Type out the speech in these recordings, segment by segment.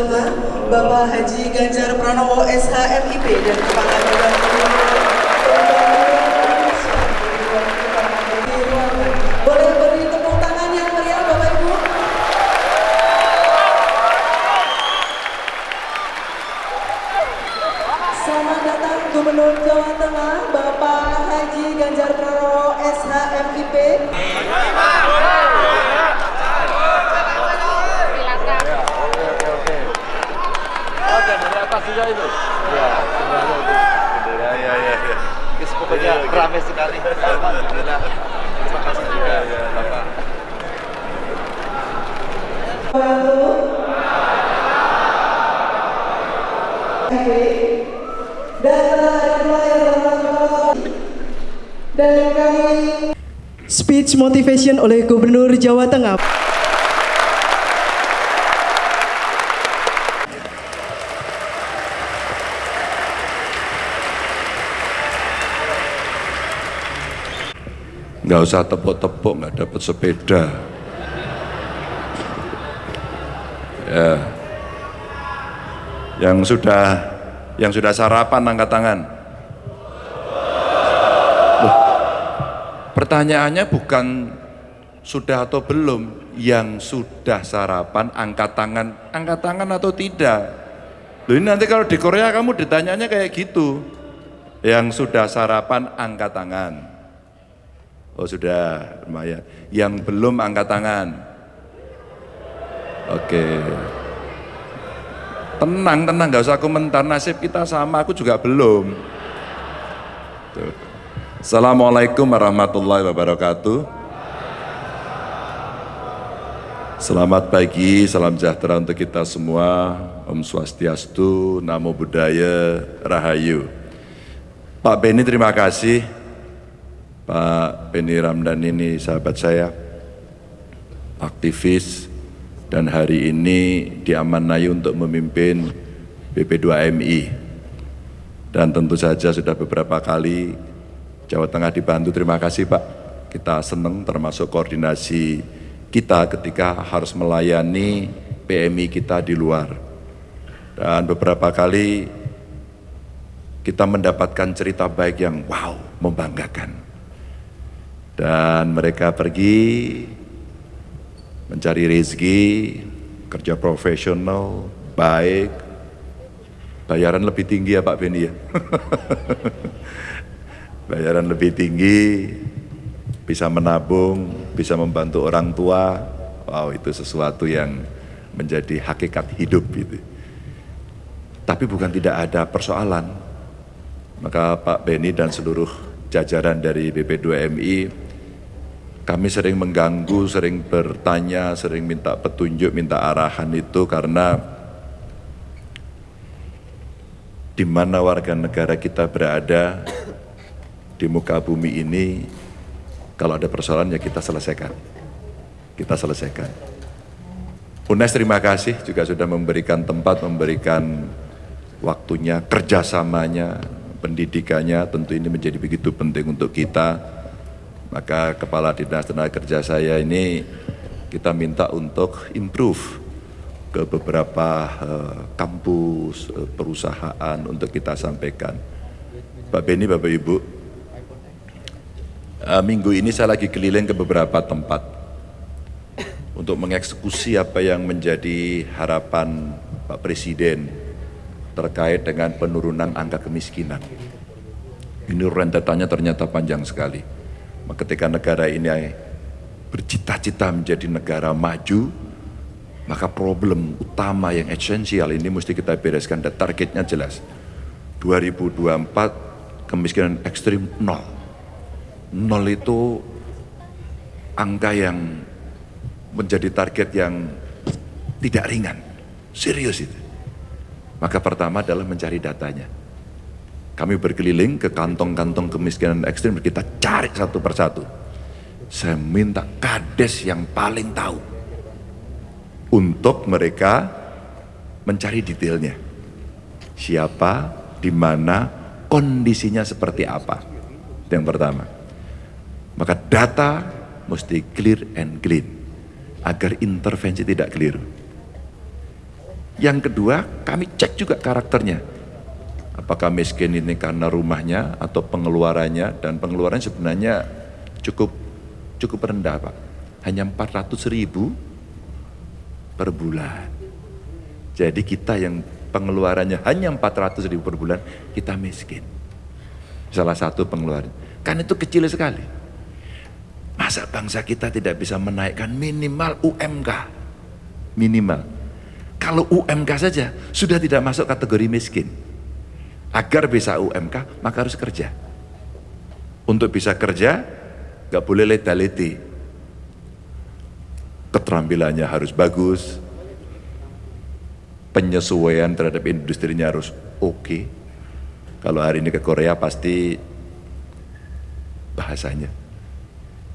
Bapak Haji Ganjar Pranowo SHMIP dan Kepala Bapak? Selamat datang Gubernur Jawa Tengah, juga itu. Ya, sebenarnya itu. Ya, ya, ya. ya. Pokoknya ramai sekali. Alhamdulillah. Terima kasih juga ya, Bapak. dan kami speech motivation oleh Gubernur Jawa Tengah. Nggak usah tepuk-tepuk, nggak dapat sepeda. Ya. Yang sudah yang sudah sarapan angkat tangan. Loh, pertanyaannya bukan sudah atau belum, yang sudah sarapan angkat tangan, angkat tangan atau tidak. Loh ini nanti kalau di Korea kamu ditanyanya kayak gitu. Yang sudah sarapan angkat tangan. Oh sudah, lumayan. Yang belum angkat tangan. Oke. Tenang, tenang, nggak usah komentar nasib kita sama, aku juga belum. Tuh. Assalamualaikum warahmatullahi wabarakatuh. Selamat pagi, salam sejahtera untuk kita semua. Om Swastiastu, Namo Buddhaya, Rahayu. Pak Beni terima kasih Pak Beni Ramdan ini sahabat saya, aktivis, dan hari ini diamanai untuk memimpin BP2MI. Dan tentu saja sudah beberapa kali Jawa Tengah dibantu, terima kasih Pak. Kita senang termasuk koordinasi kita ketika harus melayani PMI kita di luar. Dan beberapa kali kita mendapatkan cerita baik yang wow, membanggakan. Dan mereka pergi mencari rezeki, kerja profesional, baik, bayaran lebih tinggi ya Pak Beni ya. bayaran lebih tinggi, bisa menabung, bisa membantu orang tua, wow itu sesuatu yang menjadi hakikat hidup itu. Tapi bukan tidak ada persoalan, maka Pak Beni dan seluruh jajaran dari BP2MI kami sering mengganggu, sering bertanya, sering minta petunjuk, minta arahan itu karena di mana warga negara kita berada di muka bumi ini, kalau ada persoalan ya kita selesaikan. Kita selesaikan. UNES terima kasih juga sudah memberikan tempat, memberikan waktunya, kerjasamanya, pendidikannya, tentu ini menjadi begitu penting untuk kita maka Kepala Dinas Tenaga Kerja saya ini kita minta untuk improve ke beberapa uh, kampus, uh, perusahaan untuk kita sampaikan. Pak Beni, Bapak Ibu, uh, minggu ini saya lagi keliling ke beberapa tempat untuk mengeksekusi apa yang menjadi harapan Pak Presiden terkait dengan penurunan angka kemiskinan. Ini rentetannya ternyata panjang sekali ketika negara ini bercita-cita menjadi negara maju, maka problem utama yang esensial ini mesti kita bereskan dan targetnya jelas. 2024 kemiskinan ekstrim nol. Nol itu angka yang menjadi target yang tidak ringan, serius itu. Maka pertama adalah mencari datanya kami berkeliling ke kantong-kantong kemiskinan ekstrim, kita cari satu persatu. Saya minta kades yang paling tahu untuk mereka mencari detailnya. Siapa, di mana, kondisinya seperti apa. Yang pertama. Maka data mesti clear and clean agar intervensi tidak keliru. Yang kedua, kami cek juga karakternya. Apakah miskin ini karena rumahnya atau pengeluarannya dan pengeluarannya sebenarnya cukup cukup rendah Pak. Hanya 400 ribu per bulan. Jadi kita yang pengeluarannya hanya 400 ribu per bulan, kita miskin. Salah satu pengeluaran. Kan itu kecil sekali. Masa bangsa kita tidak bisa menaikkan minimal UMK? Minimal. Kalau UMK saja sudah tidak masuk kategori miskin. Agar bisa UMK, maka harus kerja. Untuk bisa kerja, gak boleh leta-leti. Keterampilannya harus bagus, penyesuaian terhadap industrinya harus oke. Okay. Kalau hari ini ke Korea pasti bahasanya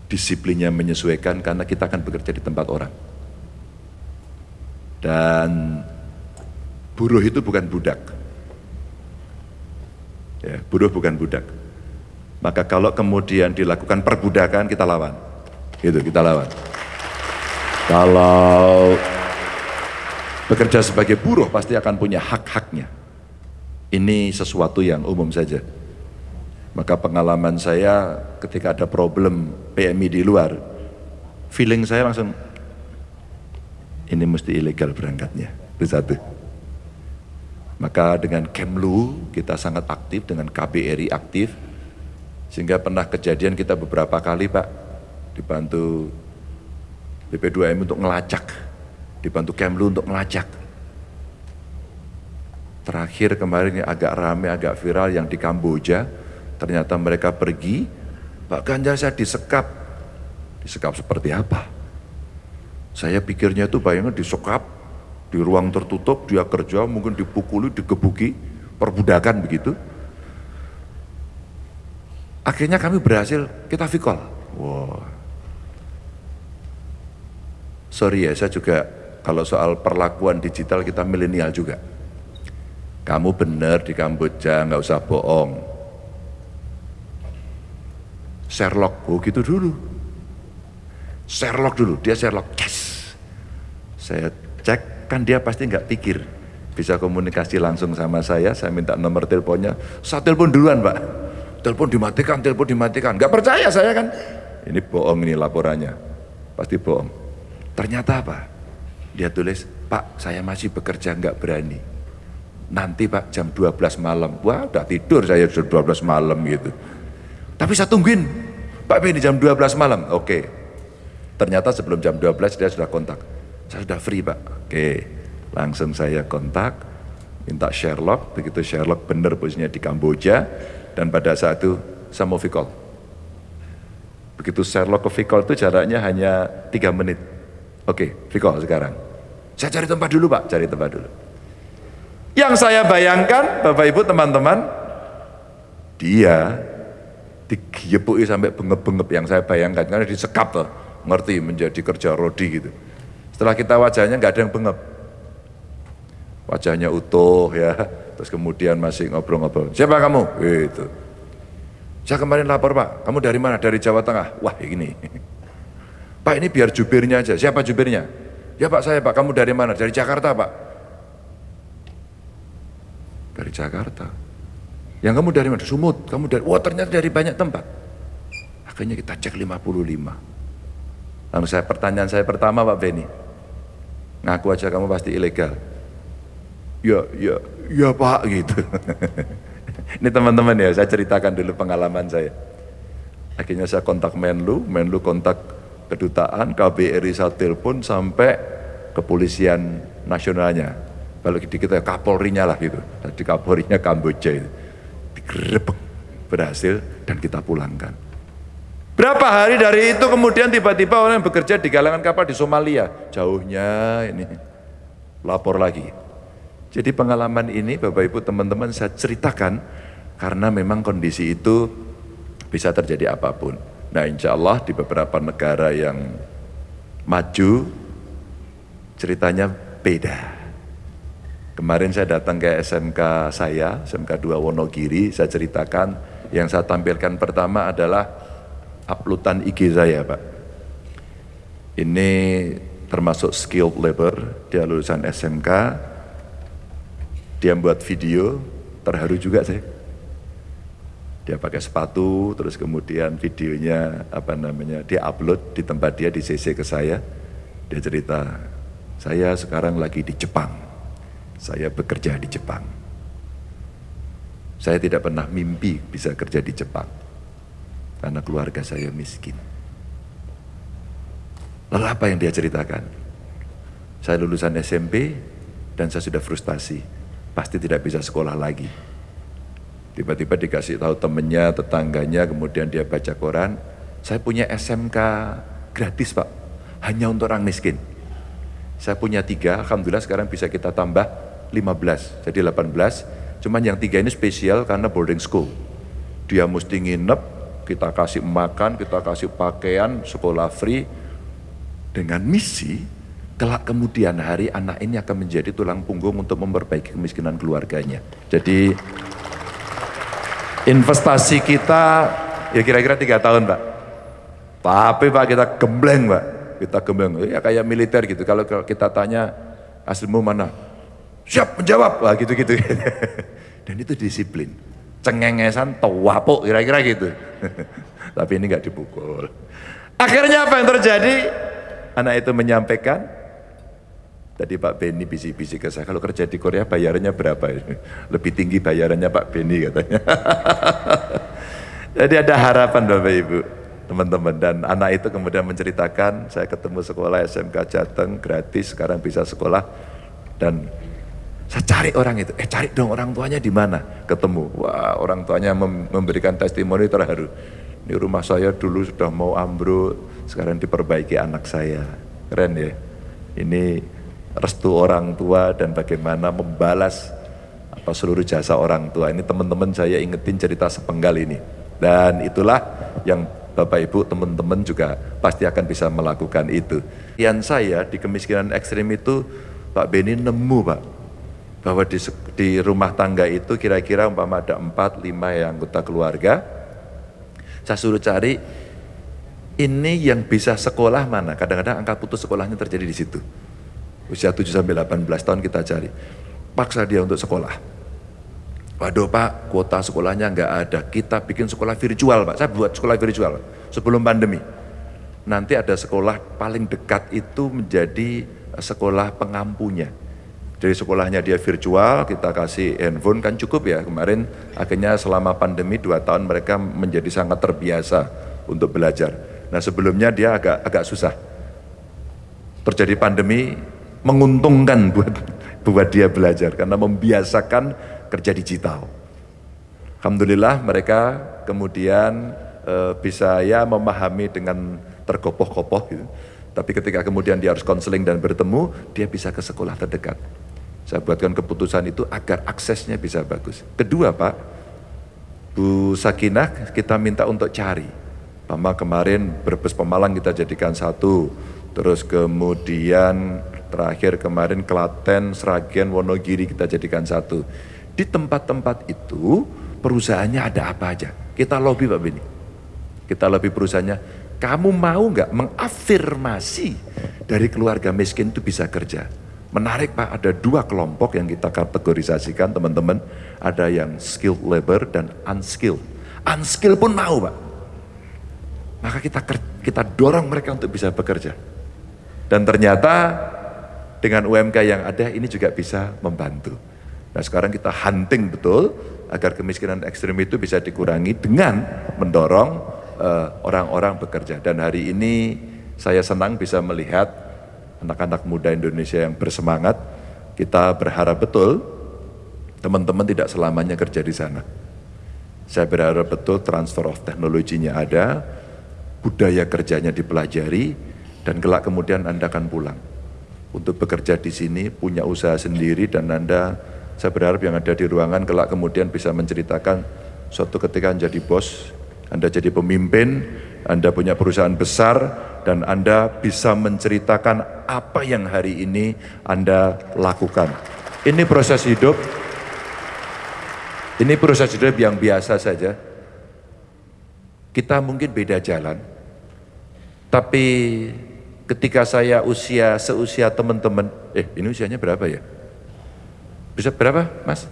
disiplinnya menyesuaikan karena kita akan bekerja di tempat orang. Dan buruh itu bukan budak. Ya, buruh bukan budak. Maka kalau kemudian dilakukan perbudakan kita lawan. Gitu, kita lawan. Kalau bekerja sebagai buruh pasti akan punya hak-haknya. Ini sesuatu yang umum saja. Maka pengalaman saya ketika ada problem PMI di luar, feeling saya langsung, ini mesti ilegal berangkatnya, itu satu. Maka dengan Kemlu kita sangat aktif, dengan KBRI aktif, sehingga pernah kejadian kita beberapa kali Pak, dibantu BP2M untuk ngelacak dibantu Kemlu untuk melacak. Terakhir kemarin yang agak rame, agak viral yang di Kamboja, ternyata mereka pergi, Pak Ganjar saya disekap. Disekap seperti apa? Saya pikirnya itu bayangnya disekap, di ruang tertutup, dia kerja, mungkin dipukuli, digebuki, perbudakan begitu. Akhirnya kami berhasil, kita vikol. Wow. Sorry ya, saya juga kalau soal perlakuan digital kita milenial juga. Kamu benar di Kamboja, nggak usah bohong. Sherlock, oh gitu dulu. Sherlock dulu, dia Sherlock, yes. Saya cek, kan dia pasti nggak pikir. Bisa komunikasi langsung sama saya, saya minta nomor teleponnya. Saya telepon duluan pak. Telepon dimatikan, telepon dimatikan. Nggak percaya saya kan. Ini bohong ini laporannya. Pasti bohong. Ternyata apa? Dia tulis, Pak saya masih bekerja nggak berani. Nanti Pak jam 12 malam. Wah udah tidur saya jam 12 malam gitu. Tapi saya tungguin, Pak Beni jam 12 malam. Oke. Ternyata sebelum jam 12 dia sudah kontak. Saya sudah free Pak. Oke. Langsung saya kontak, minta Sherlock. Begitu Sherlock benar posisinya di Kamboja. Dan pada saat itu saya mau call. Begitu Sherlock ke call itu jaraknya hanya 3 menit. Oke, call sekarang. Saya cari tempat dulu Pak, cari tempat dulu. Yang saya bayangkan, Bapak Ibu teman-teman, dia digepui sampai bengep-bengep yang saya bayangkan, karena disekap loh, ngerti menjadi kerja rodi gitu. Setelah kita wajahnya nggak ada yang bengep. Wajahnya utuh ya, terus kemudian masih ngobrol-ngobrol. Siapa kamu? Itu. Saya kemarin lapor Pak, kamu dari mana? Dari Jawa Tengah. Wah ini. Pak ini biar jubirnya aja. Siapa jubirnya? Ya Pak saya Pak, kamu dari mana? Dari Jakarta Pak. Dari Jakarta. Yang kamu dari mana? Sumut. Kamu dari, wah ternyata dari banyak tempat. Akhirnya kita cek 55. Lalu saya pertanyaan saya pertama Pak Beni. Ngaku aja kamu pasti ilegal. Ya, ya, ya Pak gitu. Ini teman-teman ya, saya ceritakan dulu pengalaman saya. Akhirnya saya kontak Menlu, Menlu kontak kedutaan, KBRI saya telepon sampai kepolisian nasionalnya. Kalau di kita Kapolrinya lah gitu. Di Kapolrinya Kamboja itu. Digerebek berhasil dan kita pulangkan. Berapa hari dari itu kemudian tiba-tiba orang yang bekerja di galangan kapal di Somalia. Jauhnya ini lapor lagi. Jadi pengalaman ini Bapak Ibu teman-teman saya ceritakan karena memang kondisi itu bisa terjadi apa pun. Nah insya Allah di beberapa negara yang maju ceritanya beda. Kemarin saya datang ke SMK saya, SMK 2 Wonogiri, saya ceritakan yang saya tampilkan pertama adalah uploadan IG saya Pak. Ini termasuk skilled labor, dia lulusan SMK, dia buat video, terharu juga saya. Dia pakai sepatu, terus kemudian videonya apa namanya dia upload di tempat dia di CC ke saya. Dia cerita, saya sekarang lagi di Jepang. Saya bekerja di Jepang. Saya tidak pernah mimpi bisa kerja di Jepang. Karena keluarga saya miskin. Lalu apa yang dia ceritakan? Saya lulusan SMP dan saya sudah frustasi. Pasti tidak bisa sekolah lagi. Tiba-tiba dikasih tahu temennya, tetangganya, kemudian dia baca koran. Saya punya SMK gratis pak, hanya untuk orang miskin. Saya punya tiga, Alhamdulillah sekarang bisa kita tambah 15, jadi 18. Cuman yang tiga ini spesial karena boarding school. Dia mesti nginep, kita kasih makan, kita kasih pakaian, sekolah free, dengan misi kelak kemudian hari anak ini akan menjadi tulang punggung untuk memperbaiki kemiskinan keluarganya. Jadi investasi kita ya kira-kira tiga tahun Pak. Tapi Pak kita gembleng Pak, kita gembleng. Ya kayak militer gitu, kalau kita tanya aslimu mana? Siap menjawab, wah gitu-gitu. Dan itu disiplin. Cengengesan, tawapuk kira-kira gitu. Tapi ini nggak dipukul. Akhirnya apa yang terjadi? Anak itu menyampaikan, tadi Pak Beni bisik-bisik ke saya, kalau kerja di Korea bayarannya berapa? Lebih tinggi bayarannya Pak Beni katanya. Jadi ada harapan Bapak Ibu, teman-teman. Dan anak itu kemudian menceritakan, saya ketemu sekolah SMK Jateng, gratis, sekarang bisa sekolah. Dan saya cari orang itu, eh cari dong orang tuanya di mana? Ketemu, wah orang tuanya memberikan testimoni terharu. Ini rumah saya dulu sudah mau ambruk, sekarang diperbaiki anak saya. Keren ya. Ini restu orang tua dan bagaimana membalas apa seluruh jasa orang tua. Ini teman-teman saya ingetin cerita sepenggal ini. Dan itulah yang Bapak Ibu teman-teman juga pasti akan bisa melakukan itu. Yang saya di kemiskinan ekstrim itu Pak Beni nemu Pak bahwa di, di rumah tangga itu kira-kira umpama ada 4 5 yang anggota keluarga. Saya suruh cari ini yang bisa sekolah mana? Kadang-kadang angka putus sekolahnya terjadi di situ. Usia 7 sampai 18 tahun kita cari. Paksa dia untuk sekolah. Waduh Pak, kuota sekolahnya nggak ada. Kita bikin sekolah virtual Pak. Saya buat sekolah virtual sebelum pandemi. Nanti ada sekolah paling dekat itu menjadi sekolah pengampunya. Jadi sekolahnya dia virtual, kita kasih handphone kan cukup ya. Kemarin akhirnya selama pandemi dua tahun mereka menjadi sangat terbiasa untuk belajar. Nah sebelumnya dia agak agak susah. Terjadi pandemi menguntungkan buat buat dia belajar karena membiasakan kerja digital. Alhamdulillah mereka kemudian e, bisa ya memahami dengan terkopoh-kopoh gitu. Tapi ketika kemudian dia harus konseling dan bertemu, dia bisa ke sekolah terdekat. Saya buatkan keputusan itu agar aksesnya bisa bagus. Kedua Pak, Bu Sakinah kita minta untuk cari Pama kemarin Brebes Pemalang kita jadikan satu, terus kemudian terakhir kemarin Klaten, Sragen, Wonogiri kita jadikan satu. Di tempat-tempat itu perusahaannya ada apa aja? Kita lobby Pak Beni. Kita lobby perusahaannya, kamu mau nggak mengafirmasi dari keluarga miskin itu bisa kerja? Menarik Pak, ada dua kelompok yang kita kategorisasikan teman-teman. Ada yang skilled labor dan unskilled. Unskilled pun mau Pak maka kita kita dorong mereka untuk bisa bekerja. Dan ternyata dengan UMK yang ada ini juga bisa membantu. Nah sekarang kita hunting betul agar kemiskinan ekstrim itu bisa dikurangi dengan mendorong eh, orang-orang uh, bekerja. Dan hari ini saya senang bisa melihat anak-anak muda Indonesia yang bersemangat. Kita berharap betul teman-teman tidak selamanya kerja di sana. Saya berharap betul transfer of teknologinya ada, budaya kerjanya dipelajari, dan kelak kemudian Anda akan pulang. Untuk bekerja di sini, punya usaha sendiri, dan Anda, saya berharap yang ada di ruangan kelak kemudian bisa menceritakan suatu ketika menjadi bos, Anda jadi pemimpin, Anda punya perusahaan besar, dan Anda bisa menceritakan apa yang hari ini Anda lakukan. Ini proses hidup, ini proses hidup yang biasa saja. Kita mungkin beda jalan, tapi ketika saya usia seusia teman-teman, eh ini usianya berapa ya? Bisa berapa, Mas?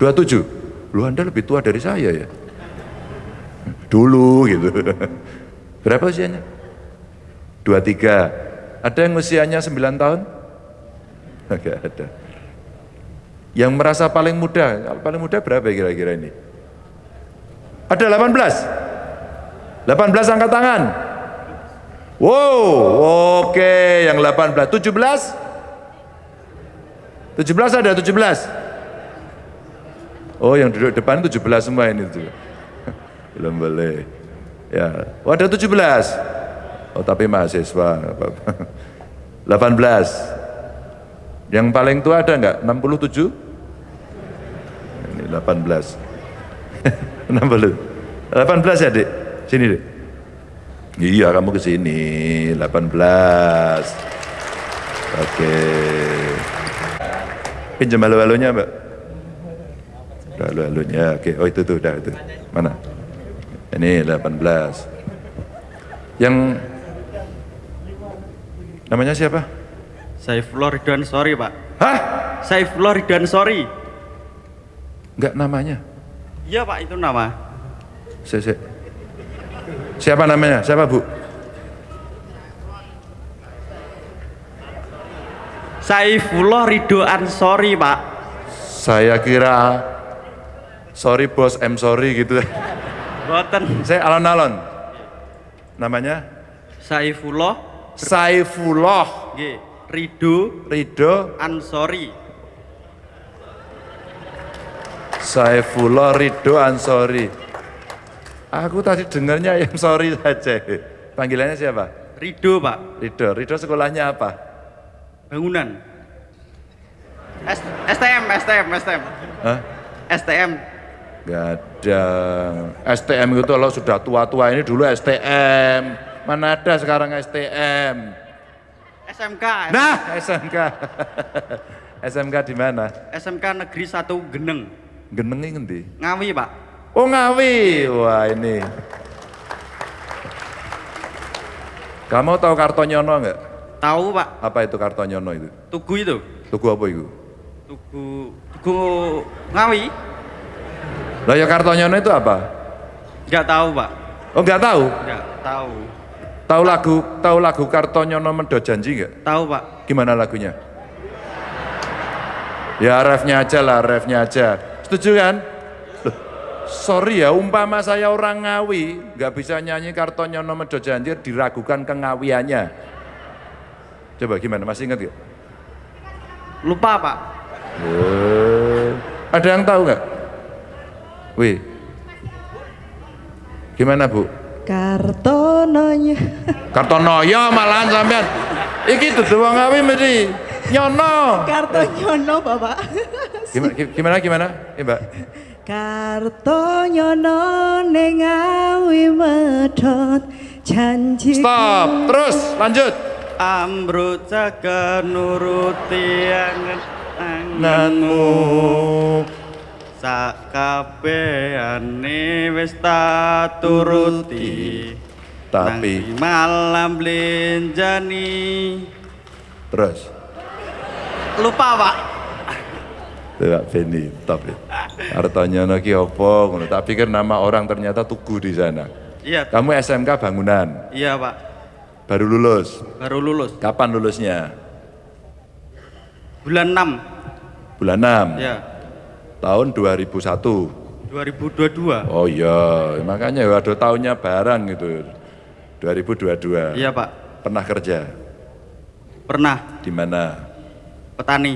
27. Lu Anda lebih tua dari saya ya? Dulu gitu. Berapa usianya? 23. Ada yang usianya 9 tahun? Enggak ada. Yang merasa paling muda, paling muda berapa kira-kira ini? Ada 18? 18 angkat tangan. Wow, oke yang 18. 17? 17 ada 17? Oh yang duduk depan 17 semua ini tuh. Belum boleh. Ya, ada 17. Oh tapi mahasiswa. 18. Yang paling tua ada enggak? 67? Ini 18. 60. 18 ya, Dik? Sini, Dik. Iya, kamu ke sini. 18. Oke. Pinjam halo-halonya, Mbak. Halo-halonya. Oke, oh itu tuh, udah itu. Mana? Ini 18. Yang namanya siapa? Saifullah Ridwan Sorry pak Hah? Saifullah Ridwan Sorry Enggak namanya. Iya pak itu nama Si- si- Siapa namanya? Siapa, Bu? Saifullah Ridho Ansori pak Saya kira sorry bos, I'm sorry gitu. Boten Saya alon-alon. Namanya Saifullah Saifullah Ridho Ridho Ansori Saifullah Ridho Ansori. Aku tadi dengarnya yang sorry saja. Panggilannya siapa? Ridho pak Ridho. Ridho sekolahnya apa? Bangunan S STM STM STM Hah? STM Gak ada. STM itu kalau sudah tua-tua ini dulu STM. Mana ada sekarang STM? SMK Nah, SMK. SMK di mana? SMK Negeri 1 Geneng Genengi ngendi? Ngawi pak Oh Ngawi. Wah ini. Kamu tahu Kartonyono nggak? Tahu pak Apa itu Kartonyono itu? Tugu itu Tugu apa itu? Tugu Tugu Ngawi Lah ya Kartonyono itu apa? Nggak tahu pak Oh nggak tahu? Nggak tahu Tahu lagu tahu lagu Kartonyono Mendo Janji nggak? Tahu pak Gimana lagunya? Ya refnya aja lah, refnya aja. Setuju kan? Loh, sorry ya, umpama saya orang Ngawi, nggak bisa nyanyi Kartonyono Medo Janji, diragukan kengawiannya. Coba gimana, masih ingat gak? Lupa pak Eh, ada yang tahu nggak? Wih, gimana bu? Kartononya. Kartonoyo malahan sampean. Iki dudu wong Ngawi mesti nyono. Kartonyono Bapak. Gimana gimana gimana? Ya, Mbak. Kartonyono ning awi medhot janji. Stop, terus lanjut. Amrut jaga nuruti angen Nanmu Sakabehane wis tak turuti Tapi- malam blenjani terus. Lupa pak Tidak Beni, top ya. Artonya ki apa? ngono. Tak pikir nama orang ternyata Tugu di sana. Iya Kamu SMK bangunan, iya pak baru lulus. Baru lulus Kapan lulusnya? Bulan 6 Bulan 6, Ya tahun 2001. 2022 Oh iya, makanya ya ada tahunnya barang gitu. 2022. Iya pak Pernah kerja Pernah di mana? petani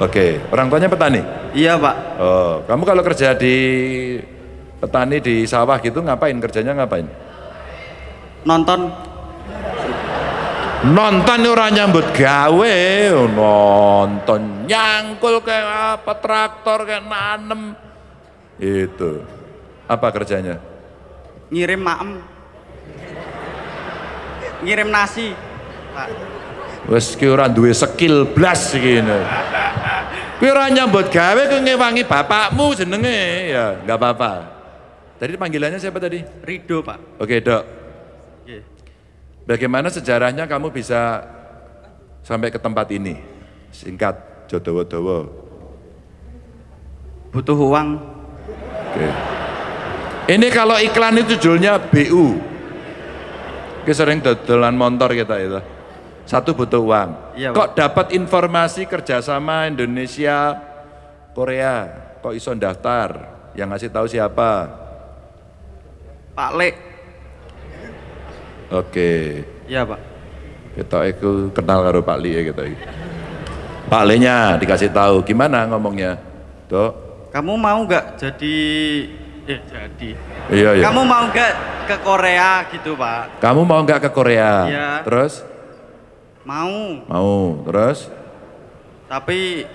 Oke, orang tuanya petani. Iya pak Oh, kamu kalau kerja di petani di sawah gitu ngapain? Kerjanya ngapain? Nonton Nonton orang nyambut gawe, oh, nonton nyangkul kayak apa traktor kayak nanem. Itu. Apa kerjanya? Ngirim maem Ngirim nasi Wes ki ora duwe skill blas iki. Kuwi ora nyambut gawe ku ngewangi bapakmu jenenge ya, enggak apa-apa. Tadi panggilannya siapa tadi? Rido pak Oke, Dok. Oke. Bagaimana sejarahnya kamu bisa sampai ke tempat ini? Singkat, jodowo-dowo. Butuh uang. Oke. Ini kalau iklan itu judulnya BU. Kita sering dodolan motor kita itu. Satu butuh uang. Iya, Kok dapat informasi kerjasama Indonesia Korea? Kok iso daftar? Yang ngasih tahu siapa? Pak Lek. Oke. Iya pak. Kita itu kenal karo Pak Li ya kita. Pak Linya dikasih tahu gimana ngomongnya, Dok? Kamu mau nggak jadi eh jadi. Iya iya. Kamu mau nggak ke Korea gitu pak? Kamu mau nggak ke Korea? Iya. Terus? Mau. Mau. Terus? Tapi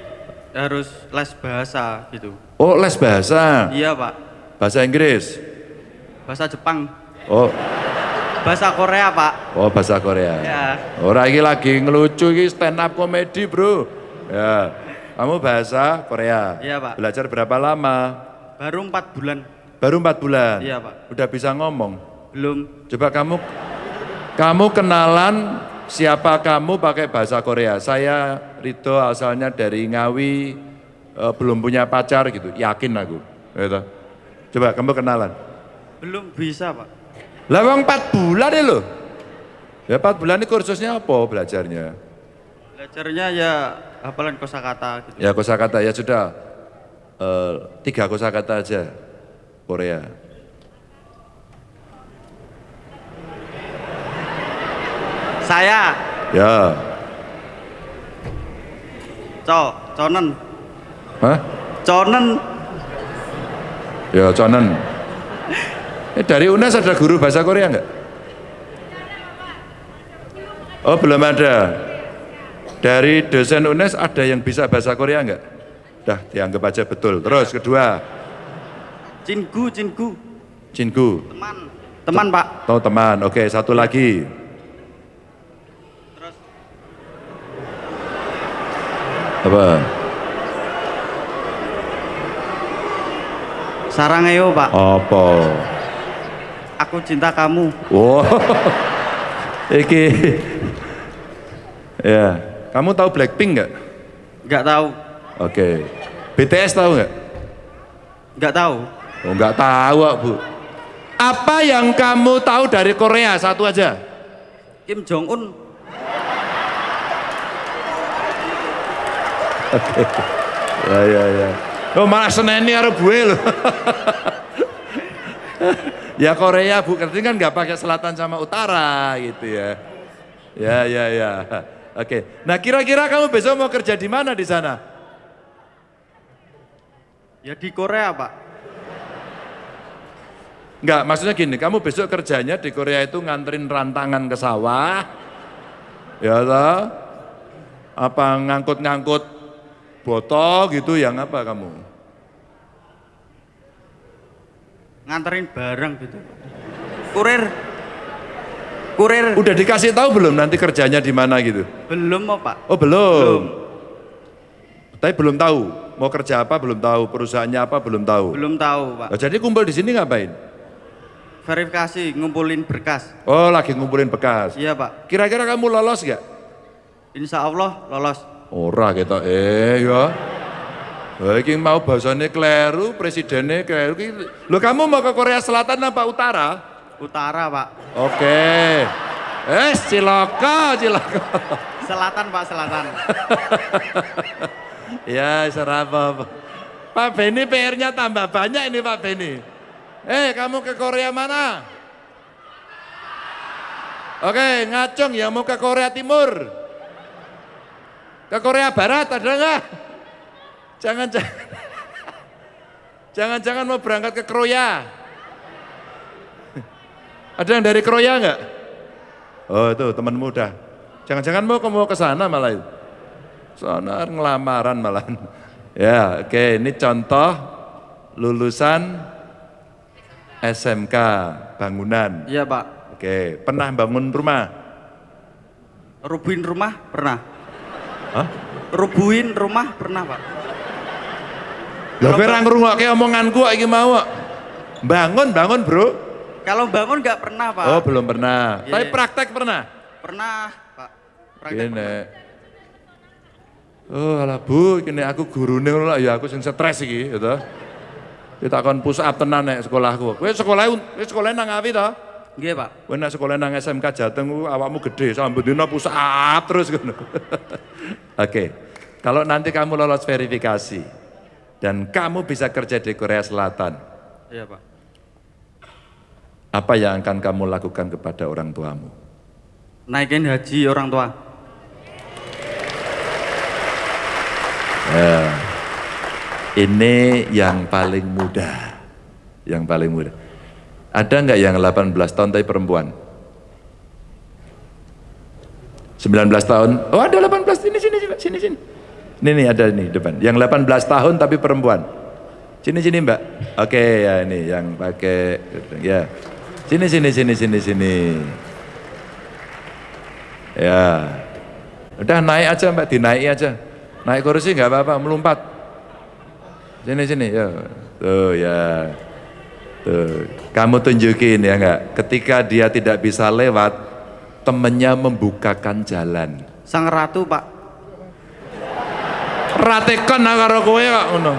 harus les bahasa gitu. Oh les bahasa. Iya pak. Bahasa Inggris. Bahasa Jepang. Oh Bahasa Korea pak. oh bahasa Korea. Ya. Orang ini lagi ngelucu ini stand up komedi bro. Ya. Kamu bahasa Korea. Iya, Pak. Belajar berapa lama? Baru empat bulan. Baru empat bulan. Iya, Pak. Udah bisa ngomong. Belum. Coba kamu kamu kenalan siapa kamu pakai bahasa Korea. Saya Rito asalnya dari Ngawi eh, belum punya pacar gitu. Yakin aku. Gitu. Coba kamu kenalan. Belum bisa pak. Lah wong 4 bulan ya loh. Ya 4 bulan ini kursusnya apa belajarnya? Belajarnya ya hafalan kosakata gitu. Ya kosakata ya sudah. Eh, tiga kosakata aja Korea. Saya Ya. co conen Hah? conen Ya Conen. Eh, dari UNES ada guru bahasa Korea enggak? Oh belum ada. Dari dosen UNES ada yang bisa bahasa Korea enggak? Dah dianggap aja betul. Terus kedua, cinku cinku Cinku. teman teman pak. Tahu teman. Oke, satu lagi. Terus Apa? sarangeo pak. Apa? Aku cinta kamu. Wow. Iki. ya. Kamu tahu Blackpink nggak? Nggak tahu. Oke. BTS tahu nggak? Nggak tahu. Oh, nggak tahu, Bu. Apa yang kamu tahu dari Korea? Satu aja. Kim Jong Un. Ya, ya, ya. Oh, malah seneni karo gue loh. Ya Korea, Bu. Berarti kan nggak pakai selatan sama utara gitu ya. Ya, ya, ya. Oke. Nah, kira-kira kamu besok mau kerja di mana di sana? Ya di Korea pak. Enggak, maksudnya gini, kamu besok kerjanya di Korea itu nganterin rantangan ke sawah, ya toh? Apa ngangkut-ngangkut botol gitu, yang apa kamu? Nganterin barang gitu. Kurir. Kurir. Udah dikasih tahu belum nanti kerjanya di mana gitu? Belum mau pak. Oh belum. Belum. Tapi belum tahu mau kerja apa belum tahu, perusahaannya apa belum tahu. Belum tahu pak. Oh, jadi kumpul di sini ngapain? Verifikasi ngumpulin berkas. Oh lagi ngumpulin bekas. Iya pak. Kira-kira kamu lolos gak? Insya Allah lolos. Ora kita eh ya. Wah, iki mau bahasane kleru, presidennya kleru. Iki- Loh kamu mau ke Korea Selatan apa utara? Utara pak. Oke. Eh, cilaka, cilaka. Selatan pak selatan. ya, serapa. Pak Beni PR-nya tambah banyak ini Pak Beni. Eh, kamu ke Korea mana? Oke, ngacung yang mau ke Korea Timur. Ke Korea Barat ada nggak? Jangan-jangan. Jangan-jangan mau berangkat ke Korea. Ada yang dari Korea nggak? Oh itu teman muda. Jangan-jangan mau mau ke sana malah itu. Sana ngelamaran malah. Ya, oke ini contoh lulusan SMK bangunan. Iya pak. Oke, pernah bangun rumah? Rubuhin rumah pernah. Hah? Rubuhin rumah pernah pak. Lah kowe ora ngrungokke omonganku kok iki mau. Bangun, bangun, Bro. Kalau bangun nggak pernah pak. Oh, belum pernah. Iya. Tapi praktek pernah. Pernah pak. Praktek Gini. pernah. Oh alah bu, ini aku gurune ngono lah ya aku sing stres iki gitu. Kita akan push up tenan nek sekolahku. Kowe sekolah kowe sekolah nang Awi to? Nggih, Pak. Kowe nek sekolah nang SMK Jateng awakmu gede sambil dina push up terus ngono. Oke. Kalau nanti kamu lolos verifikasi dan kamu bisa kerja di Korea Selatan, Iya, Pak. apa yang akan kamu lakukan kepada orang tuamu? Naikin haji orang tua. Ya. Ini yang paling mudah. Yang paling mudah. Ada nggak yang 18 tahun tapi perempuan? 19 tahun? Oh ada 18, sini, sini, sini, sini, sini. Ini nih ada nih depan. Yang 18 tahun tapi perempuan. Sini, sini mbak. Oke ya ini yang pakai, ya. Sini, sini, sini, sini, sini. Ya. Udah naik aja mbak, dinaiki aja. Naik kursi nggak apa-apa, melompat. Sini sini ya. Tuh ya. Tuh. Kamu tunjukin ya enggak? Ketika dia tidak bisa lewat, temennya membukakan jalan. Sang ratu, Pak. Ratekan karo kowe kok ngono.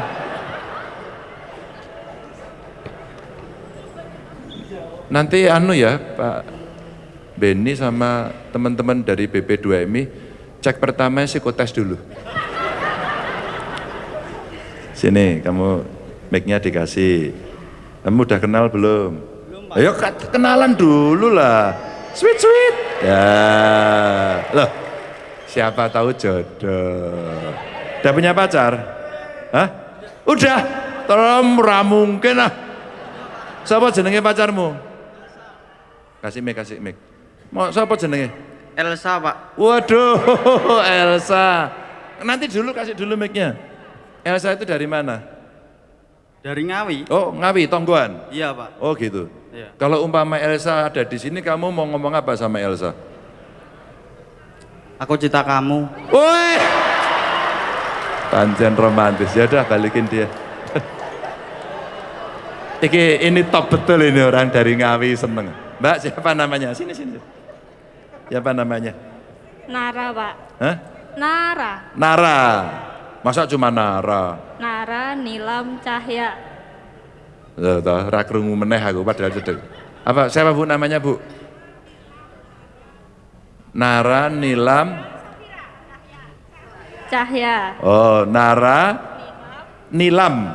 Nanti anu ya, Pak Beni sama teman-teman dari BP2MI cek pertama psikotes dulu. Sini, kamu mic-nya dikasih. Kamu udah kenal belum? Belum. Ayo ke- kenalan dulu lah. Sweet sweet. Ya. Loh. Siapa tahu jodoh. Udah punya pacar? Hah? Udah. Ora mungkin ah. Siapa jenenge pacarmu? Kasih mic, kasih mic. Mau siapa jenenge? Elsa, Pak. Waduh, Elsa. Nanti dulu kasih dulu mic-nya. Elsa itu dari mana? Dari Ngawi. Oh, Ngawi, Tonggoan. Iya, Pak. Oh gitu. Iya. Kalau umpama Elsa ada di sini, kamu mau ngomong apa sama Elsa? Aku cinta kamu. Woi, Panjen romantis. Ya udah balikin dia. Iki ini top betul ini orang dari Ngawi seneng. Mbak siapa namanya? Sini sini. Siapa namanya? Nara, Pak. Hah? Nara. Nara. Masa cuma Nara? Nara Nilam Cahya. Loh, toh, ra krungu meneh aku padahal cedek. Apa siapa Bu namanya, Bu? Nara Nilam Cahya. Oh, Nara Nilam.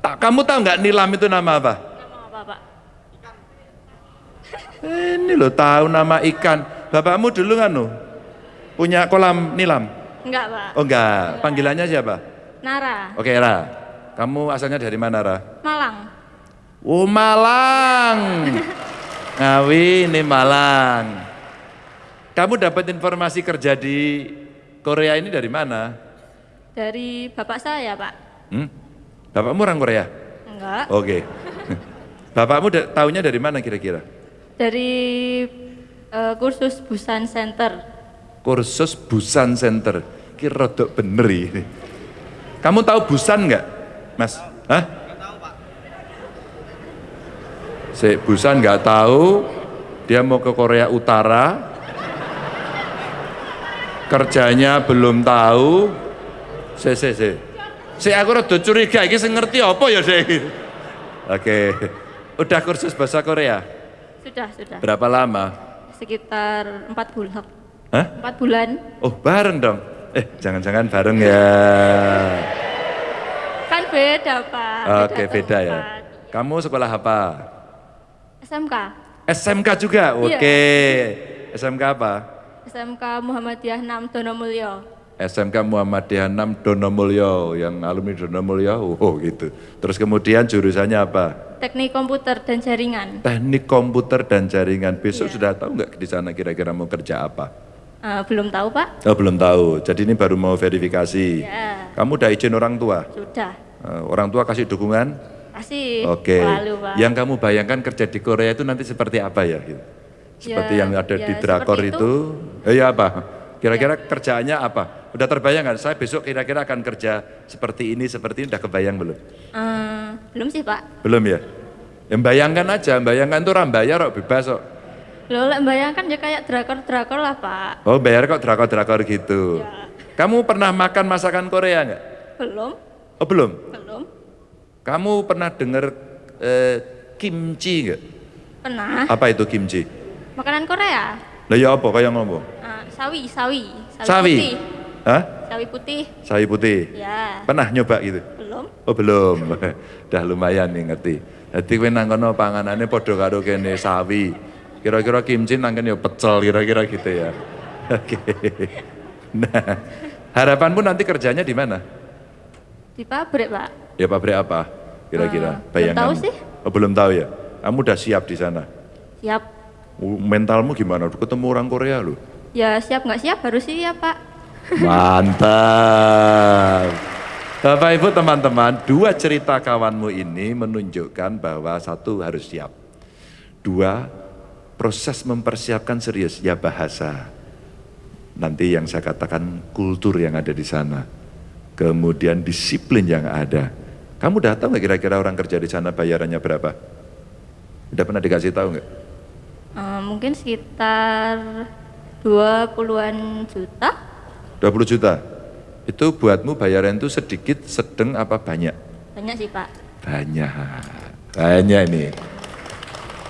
Tak kamu tahu nggak Nilam itu nama apa? Nama apa, Pak? Ini loh tahu nama ikan. Bapakmu dulu kan loh punya kolam Nilam. Enggak, Pak. Oh enggak, panggilannya siapa? Nara. Oke Ra, kamu asalnya dari mana Ra? Malang. Oh Malang. Ngawi ini Malang. Kamu dapat informasi kerja di Korea ini dari mana? Dari bapak saya, Pak. Hmm? Bapakmu orang Korea? Enggak. Oke. Bapakmu da- tahunya dari mana kira-kira? Dari eh, kursus Busan Center. Kursus Busan Center. Kira rodok bener ini. Kamu tahu Busan nggak, Mas? Hah? Si Busan nggak tahu, dia mau ke Korea Utara, kerjanya belum tahu. Si, si, si. Si aku rada curiga, ini ngerti apa ya deh. Oke, udah kursus bahasa Korea. Sudah, sudah. Berapa lama? Sekitar empat bulan. Hah? Empat bulan. Oh bareng dong. Eh jangan-jangan bareng ya. Kan beda, Pak. Oke beda ya. tempat. Kamu sekolah apa? SMK. SMK juga. Iya. Oke. SMK apa? SMK Muhammadiyah 6 Donomulyo. SMK Muhammadiyah 6 Donomulyo yang alumni Donomulyo. Oh gitu. Terus kemudian jurusannya apa? Teknik komputer dan jaringan. Teknik komputer dan jaringan. Besok Iya. sudah tahu nggak di sana kira-kira mau kerja apa? Eh, belum tahu, Pak? Oh belum tahu. Jadi ini baru mau verifikasi. Ya, Kamu udah izin orang tua? sudah. Eh, orang tua kasih dukungan? Kasih. Oke. Lalu, Pak. Yang kamu bayangkan kerja di Korea itu nanti seperti apa ya? Gitu? Seperti Ya, yang ada ya, di drakor itu. itu. Eh, ya apa? Kira-kira kerjaannya apa? Udah terbayang kan? Saya besok kira-kira akan kerja seperti ini, seperti ini. Udah kebayang belum? Eh, belum sih, Pak. Belum ya? Yang bayangkan aja, bayangkan tuh orang bayar kok bebas kok. Lo lek bayangkan ya kayak drakor-drakor lah, Pak. Oh bayar kok drakor-drakor gitu. Ya. Kamu pernah makan masakan Korea nggak? Belum, Oh belum. belum. Kamu pernah dengar eh, kimchi nggak? Pernah. Apa itu kimchi? Makanan Korea. Lah ya apa kayak ngomong? Ah, sawi, sawi. Sawi, Sawi. putih. Hah? Sawi putih. Sawi putih. Ya, Pernah nyoba gitu? belum. Oh belum. Dah lumayan nih ngerti. Jadi kowe nang kono panganane padha karo kene sawi. Kira-kira kimchi nang kene ya pecel kira-kira gitu ya. Oke. Nah, harapanmu nanti kerjanya di mana? Di pabrik, Pak. Ya pabrik apa? Kira-kira belum bayangan. tahu sih. Oh, belum tahu ya. Kamu udah siap di sana. Siap. Mentalmu gimana? Ketemu orang Korea lu. Ya, siap nggak siap harus siap, Pak. Mantap. Bapak Ibu teman-teman, dua cerita kawanmu ini menunjukkan bahwa satu harus siap. Dua, proses mempersiapkan serius, ya bahasa. Nanti yang saya katakan kultur yang ada di sana. Kemudian disiplin yang ada. Kamu udah tahu nggak kira-kira orang kerja di sana bayarannya berapa? Udah pernah dikasih tahu nggak? Eh, mungkin sekitar 20-an juta. 20 juta. Itu buatmu bayaran itu sedikit, sedang apa banyak? Banyak sih, Pak. Banyak. Banyak ini.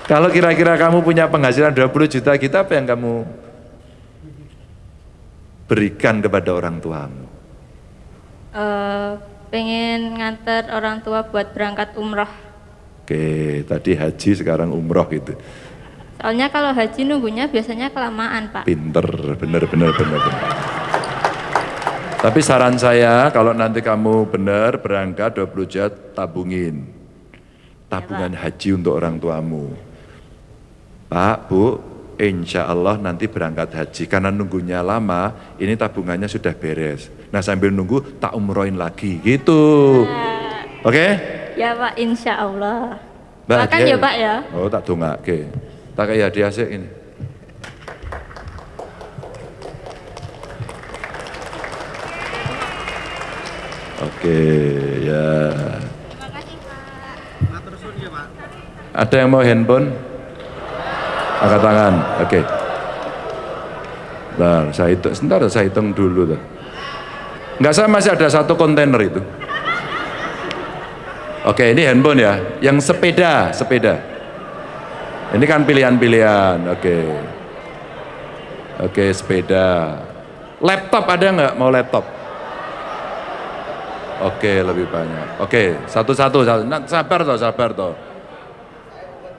Kalau kira-kira kamu punya penghasilan 20 juta, kita apa yang kamu berikan kepada orang tuamu? Eh, pengen nganter orang tua buat berangkat umroh. Oke, tadi haji sekarang umroh gitu. Soalnya kalau haji nunggunya biasanya kelamaan, Pak. Pinter, bener, bener, bener, bener. Tapi saran saya, kalau nanti kamu benar berangkat 20 juta, tabungin. Tabungan haji untuk orang tuamu. Pak, Bu, insya Allah nanti berangkat haji. Karena nunggunya lama, ini tabungannya sudah beres. Nah sambil nunggu, tak umrohin lagi, gitu. Oke? Ya, Pak, insya Allah. Hadiah ya, Pak ya. Oh, tak dongak, oke. Tak kayak hadiah sih ini. Oke, ya. Ada yang mau handphone? Angkat tangan, oke. Bentar, saya hitung, sebentar saya hitung dulu. Tuh. Enggak, saya masih ada satu kontainer itu. Oke, ini handphone ya. Yang sepeda, sepeda. Ini kan pilihan-pilihan, oke. Oke, sepeda. Laptop ada nggak mau laptop? Oke, lebih banyak. Oke, satu-satu. satu. Nah, sabar toh, sabar toh.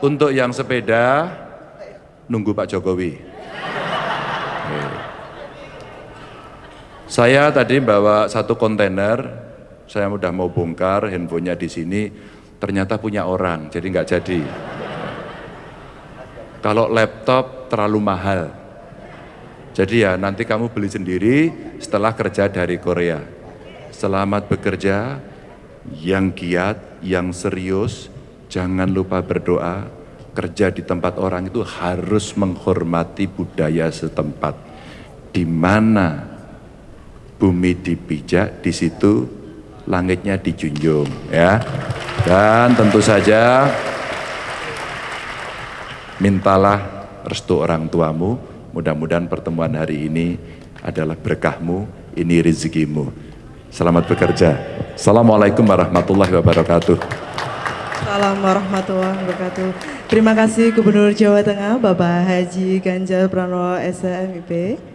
Untuk yang sepeda, nunggu Pak Jokowi. Oke. Saya tadi bawa satu kontainer, saya udah mau bongkar handphonenya di sini, ternyata punya orang, jadi nggak jadi. Kalau laptop terlalu mahal, jadi ya nanti kamu beli sendiri setelah kerja dari Korea. Selamat bekerja, yang giat, yang serius, jangan lupa berdoa. Kerja di tempat orang itu harus menghormati budaya setempat. Di mana bumi dipijak, di situ langitnya dijunjung, ya. Dan tentu saja mintalah restu orang tuamu. Mudah-mudahan pertemuan hari ini adalah berkahmu, ini rezekimu. Selamat bekerja. Assalamualaikum warahmatullahi wabarakatuh. Salam warahmatullahi wabarakatuh. Terima kasih Gubernur Jawa Tengah Bapak Haji Ganjar Pranowo SMIP.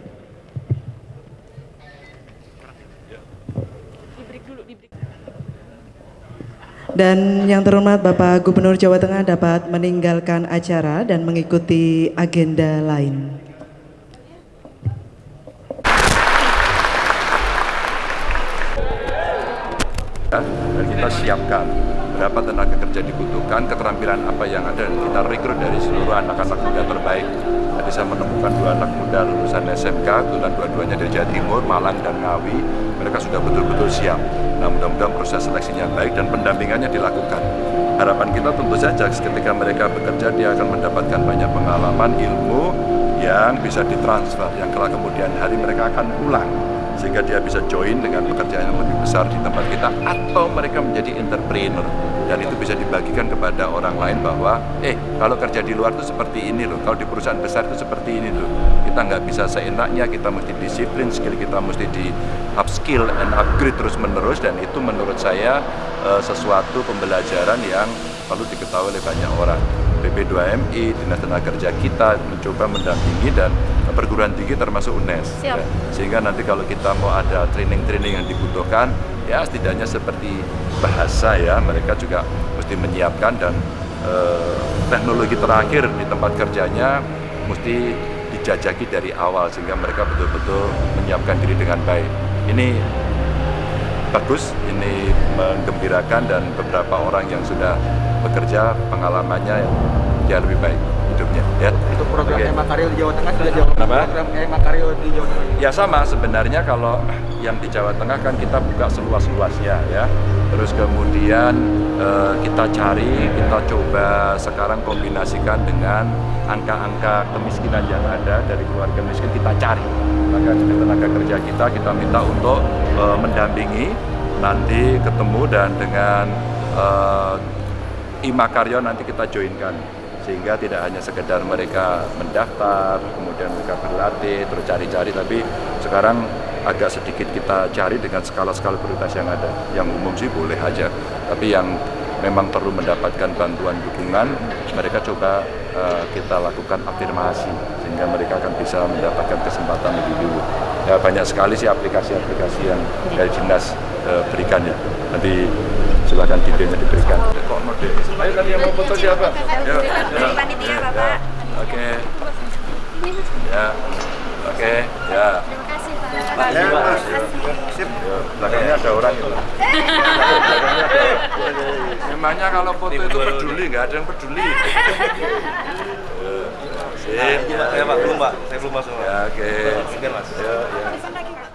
Dan yang terhormat Bapak Gubernur Jawa Tengah dapat meninggalkan acara dan mengikuti agenda lain. dan kita siapkan berapa tenaga kerja dibutuhkan, keterampilan apa yang ada, dan kita rekrut dari seluruh anak-anak muda terbaik. Tadi saya menemukan dua anak muda lulusan SMK, kebetulan dua-duanya dari Jawa Timur, Malang dan Ngawi. Mereka sudah betul-betul siap. Nah mudah-mudahan proses seleksinya baik dan pendampingannya dilakukan. Harapan kita tentu saja ketika mereka bekerja dia akan mendapatkan banyak pengalaman, ilmu yang bisa ditransfer, yang kelak kemudian hari mereka akan pulang sehingga dia bisa join dengan pekerjaan yang lebih besar di tempat kita atau mereka menjadi entrepreneur. Dan itu bisa dibagikan kepada orang lain bahwa eh kalau kerja di luar itu seperti ini loh kalau di perusahaan besar itu seperti ini loh. Kita nggak bisa seenaknya kita mesti disiplin skill kita mesti di upskill and upgrade terus menerus dan itu menurut saya eh, sesuatu pembelajaran yang perlu diketahui oleh banyak orang. BP2MI, Dinas Tenaga Kerja kita mencoba mendampingi dan perguruan tinggi termasuk UNES. Siap. Ya. Sehingga nanti kalau kita mau ada training-training yang dibutuhkan, ya setidaknya seperti bahasa ya, mereka juga mesti menyiapkan dan eh, teknologi terakhir di tempat kerjanya mesti dijajaki dari awal sehingga mereka betul-betul menyiapkan diri dengan baik. Ini bagus, ini menggembirakan dan beberapa orang yang sudah bekerja pengalamannya ya lebih baik ya. Untuk program Oke. Ema Karyo di Jawa Tengah sudah jauh. Kenapa? Program Ema Karyo di Jawa Tengah. Ya sama sebenarnya kalau yang di Jawa Tengah kan kita buka seluas-luasnya ya. Terus kemudian eh, kita cari, kita coba sekarang kombinasikan dengan angka-angka kemiskinan yang ada dari keluarga miskin kita cari. Maka tenaga kerja kita kita minta untuk eh, mendampingi nanti ketemu dan dengan eh, Ima Karyo nanti kita joinkan sehingga tidak hanya sekedar mereka mendaftar, kemudian mereka berlatih, terus cari-cari, tapi sekarang agak sedikit kita cari dengan skala-skala prioritas yang ada. Yang umum sih boleh aja, tapi yang memang perlu mendapatkan bantuan dukungan, mereka coba eh, kita lakukan afirmasi sehingga mereka akan bisa mendapatkan kesempatan lebih dulu. Ya banyak sekali sih aplikasi-aplikasi yang dari dinas eh, berikan ya. Nanti silakan videonya diberikan. Kok mode? Ayo tadi yang mau foto siapa? Yuk, yuk. Panitia, Ya, Bapak. Oke. Ya. Oke, ya. Pak, ya, Mas. Sip. Yuk, belakangnya ada orang itu. Belakangnya ada. Memangnya kalau foto itu peduli, nggak ada yang peduli. kasih. Ya, ya, Pak, belum Pak. Saya belum masuk. Ya, oke. Okay. Mas. Ya, ya.